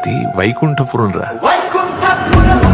అది వైకుంఠపురం రా వైకుంఠపురం